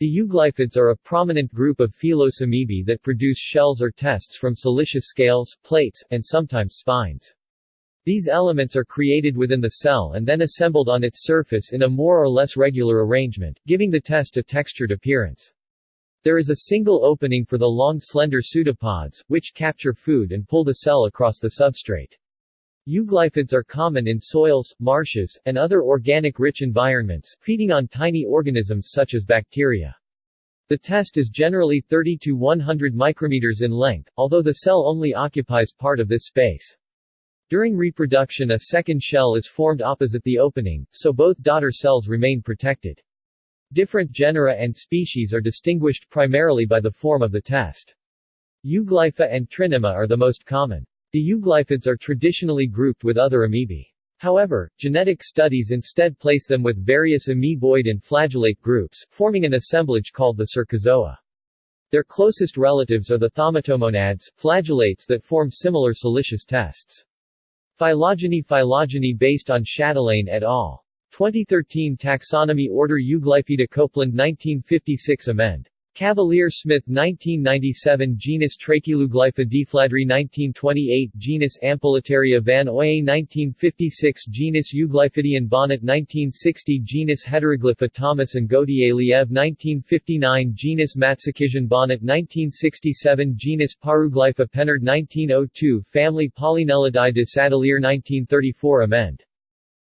The euglyphids are a prominent group of filose amoebae that produce shells or tests from siliceous scales, plates, and sometimes spines. These elements are created within the cell and then assembled on its surface in a more or less regular arrangement, giving the test a textured appearance. There is a single opening for the long slender pseudopods, which capture food and pull the cell across the substrate. Euglyphids are common in soils, marshes, and other organic-rich environments, feeding on tiny organisms such as bacteria. The test is generally 30 to 100 micrometers in length, although the cell only occupies part of this space. During reproduction a second shell is formed opposite the opening, so both daughter cells remain protected. Different genera and species are distinguished primarily by the form of the test. Euglypha and Trinema are the most common. The euglyphids are traditionally grouped with other amoebae. However, genetic studies instead place them with various amoeboid and flagellate groups, forming an assemblage called the Cercozoa. Their closest relatives are the thaumatomonads, flagellates that form similar siliceous tests. Phylogeny Phylogeny based on Chatelain et al. 2013 Taxonomy Order Euglyphida Copeland 1956 Amend. Cavalier-Smith 1997 Genus Tracheleuglypha Deflandre 1928 Genus Ampullataria van Oye 1956 Genus Euglyphidion Bonnet 1960 Genus Heteroglypha Thomas and Gauthier-Lièvre 1959 Genus Matsakision Bonnet 1967 Genus Paraeuglypha Penard 1902 Family Paulinellidae de Saedeleer 1934 Amend.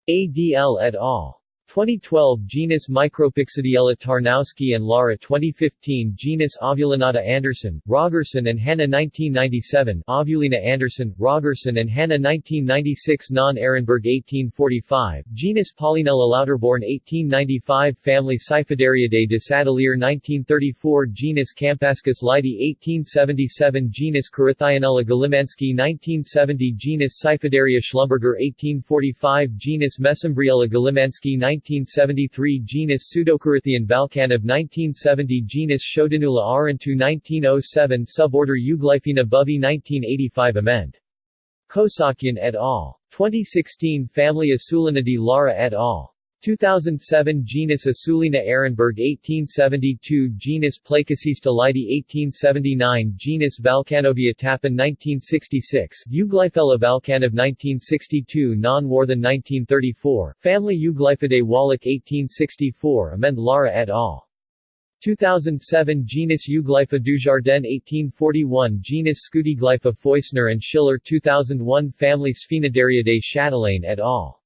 ADL et al. 2012 Genus Micropyxidiella Tarnowski and Lara 2015 Genus Ovulinata Anderson, Rogerson and Hanna 1997 Ovulina Anderson, Rogerson and Hanna 1996 Non Ehrenberg 1845 Genus Paulinella Lauterborn 1895 Family Cyphoderiidae de Saedeleer 1934 Genus Campascus Leidy 1877 Genus Corythionella Golemansky 1970 Genus Cyphoderia Schlumberger 1845 Genus Messemvriella Golemansky 1973 Genus Pseudocorythion Valkanov 1970 Genus Schaudinnula Arentu 1907 Suborder Euglyphina Bovee 1985 Amend. Kosakyan et al. 2016 Family Assulinidae Lara et al. 2007 Genus Assulina Ehrenberg 1872 Genus Placocista Leidy 1879 Genus Valkanovia Tappan 1966 Euglyphella Valkanov 1962 Non-Warthin 1934 Family Euglyphidae Wallich 1864 Amend Lara et al. 2007 Genus Euglypha Dujardin 1841 Genus Scutiglypha Foissner and Schiller 2001 Family Sphenoderiidae Chatelain et al.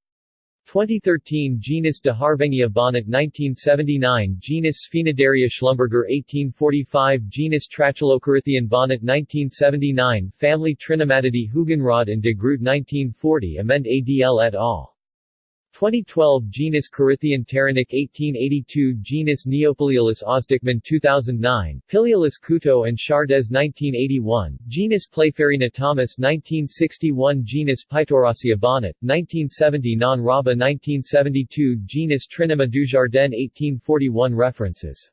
2013 Genus de Harvengia Bonnet 1979 Genus Sphenoderia Schlumberger 1845 Genus Trachelocorythion Bonnet 1979 Family Trinematidae Hoogenraad and de Groot 1940 Amend ADL et al. 2012 Genus Corythion Taránek 1882 Genus Neopiliolus Osdickman 2009 Pileolus Couto and Chardez 1981 Genus Playfairina Thomas 1961 Genus Puytoracia Bonnet 1970 Non Raba 1972 Genus Trinema Dujardin 1841 References